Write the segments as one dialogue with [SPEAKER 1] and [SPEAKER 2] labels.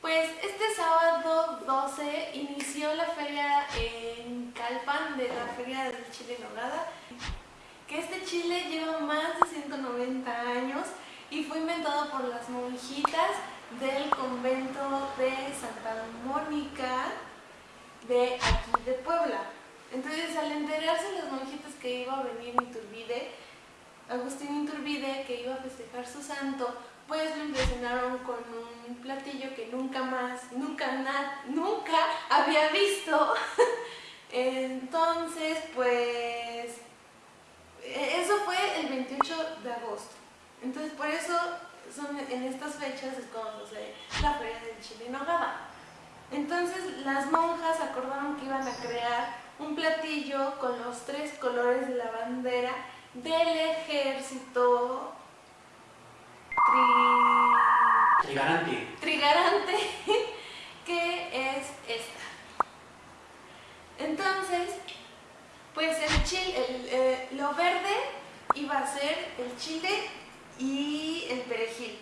[SPEAKER 1] Pues este sábado 12 inició la feria en Calpan de la Feria del Chile Nogada, que este chile lleva más de 190 años y fue inventado por las monjitas del convento de Santa Mónica de aquí de Puebla. Entonces al enterarse las monjitas que iba a venir Iturbide, Agustín Iturbide que iba a festejar su santo, pues lo impresionaron con un platillo que nunca más, nunca, nunca había visto. Entonces, pues, eso fue el 28 de agosto. Entonces, por eso son en estas fechas es cuando se la feria del chile en nogada. Entonces, las monjas acordaron que iban a crear un platillo con los tres colores de la bandera del ejército
[SPEAKER 2] Trigarante.
[SPEAKER 1] Trigarante, que es esta. Entonces, pues el chile, eh, lo verde iba a ser el chile y el perejil.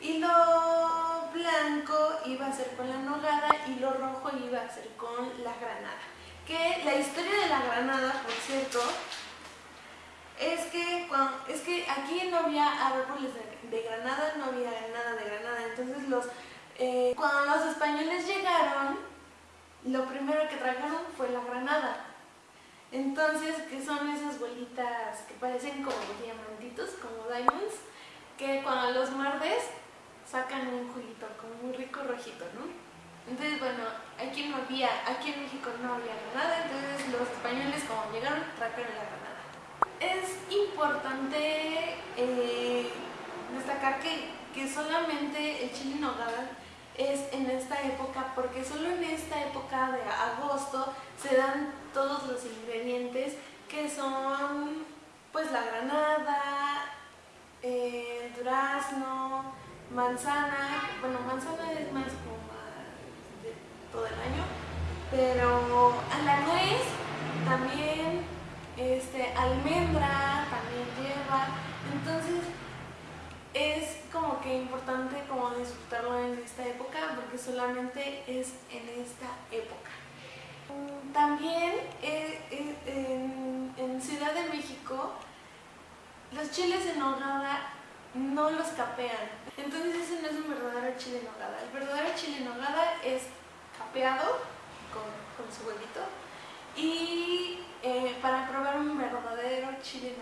[SPEAKER 1] Y lo blanco iba a ser con la nogada y lo rojo iba a ser con la granada. Que la historia de la granada, por cierto, es que, es que aquí no había árboles de, granada, no había nada de granada. Entonces los, eh, cuando los españoles llegaron, lo primero que trajeron fue la granada. Entonces, que son esas bolitas que parecen como diamantitos, como diamonds, que cuando los muerdes sacan un juguito como muy rico rojito, ¿no? Entonces, bueno, aquí no había, aquí en México no había granada, entonces los españoles como llegaron trajeron la granada es importante eh, destacar que, que, solamente el chile en nogada es en esta época porque solo en esta época de agosto se dan todos los ingredientes que son pues la granada, eh, durazno, manzana, bueno manzana es más como de todo el año, pero a la nuez también este, almendra también lleva, entonces es como que importante como disfrutarlo en esta época porque solamente es en esta época. También eh, eh, en, Ciudad de México los chiles en nogada no los capean, entonces ese no es un verdadero chile en nogada. El verdadero chile en nogada es capeado con, con su huevito y eh, para probar un verdadero chile en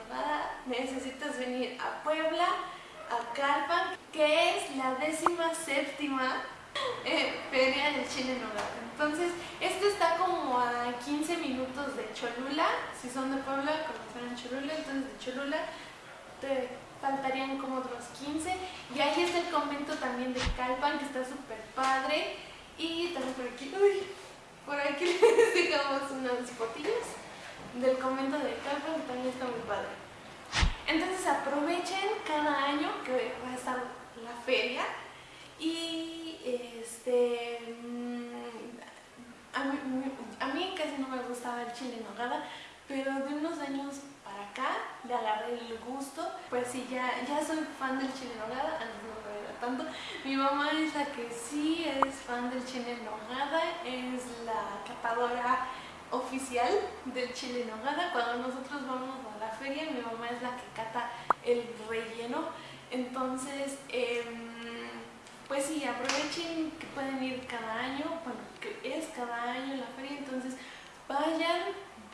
[SPEAKER 1] necesitas venir a Puebla, a Calpan, que es la décima séptima eh, feria del chile en. Entonces, esto está como a 15 minutos de Cholula, si son de Puebla, conocerán Cholula, entonces de Cholula te faltarían como otros 15. Y ahí está el convento también de Calpan, que está súper padre. Y también por aquí, por aquí les dejamos unas fotillas del convento de Calpan, que también está muy padre. Entonces aprovechen cada año que va a estar la feria y este mm, a mí, a mí casi no me gustaba el chile en nogada, pero de unos años para acá le agarré el gusto. Pues sí, ya, ya soy fan del chile en nogada, antes no lo era tanto. Mi mamá es la que sí es fan del chile en nogada, es la catadora oficial del chile en nogada. Cuando nosotros vamos a la feria, mi mamá es la que cata el relleno. Entonces, em, pues sí, aprovechen que pueden ir cada año, bueno, que es cada año la feria, entonces vayan,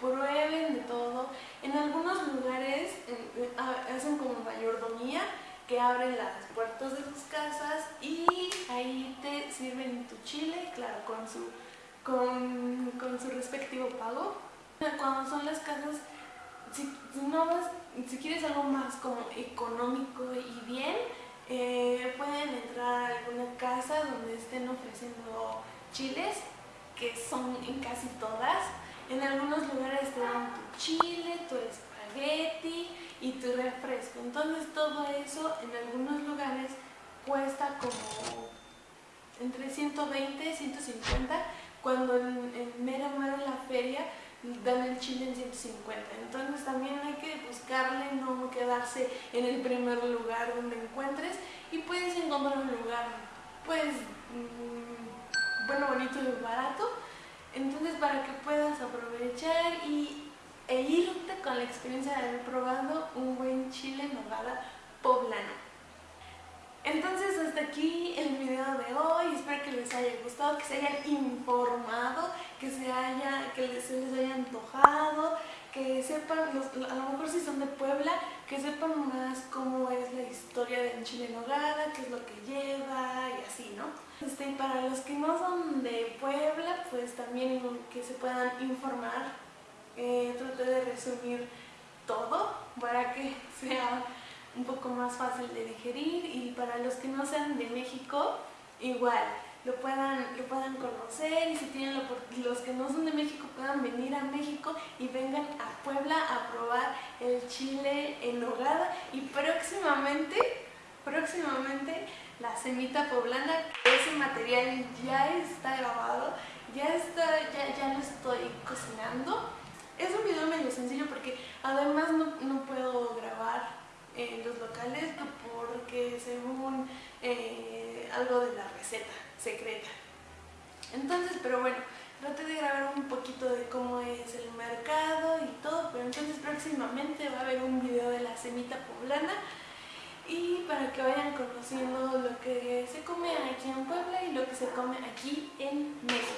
[SPEAKER 1] prueben de todo. En algunos lugares hacen como mayordomía, que abren las puertas de sus casas y ahí te sirven tu chile, claro, con su con, su respectivo pago. Cuando son las casas, si, no si quieres algo más como económico y bien, eh, pueden entrar a alguna casa donde estén ofreciendo chiles, que son en casi todas. En algunos lugares te dan tu chile, tu espagueti y tu refresco. Entonces todo eso en algunos lugares cuesta como entre 120 y 150 cuando en, mera mera la feria dan el chile en 150. Entonces también hay que buscarle, no quedar quedarse en el primer lugar donde encuentres y puedes encontrar un lugar pues mm, bueno, bonito y barato. Entonces para que puedas aprovechar y, e irte con la experiencia de haber probado un buen chile en poblano. Entonces hasta aquí el video de hoy, espero que les haya que se hayan informado, que se, haya, que se les haya antojado, que sepan, a lo mejor si son de Puebla, que sepan más cómo es la historia del chile en nogada, qué es lo que lleva y así, ¿no? Este, y para los que no son de Puebla, pues también que se puedan informar, eh, traté de resumir todo para que sea un poco más fácil de digerir y para los que no sean de México, igual, lo puedan, lo puedan conocer y si tienen los que no son de México puedan venir a México y vengan a Puebla a probar el chile en nogada y próximamente, próximamente la semita poblana, ese material ya está grabado, ya, está, ya, ya lo estoy cocinando. Es un video medio sencillo porque además no, no puedo grabar en los locales porque según eh, algo de la receta secreta. Entonces, pero bueno, traté de grabar un poquito de cómo es el mercado y todo, pero entonces próximamente va a haber un video de la semita poblana y para que vayan conociendo lo que se come aquí en Puebla y lo que se come aquí en México.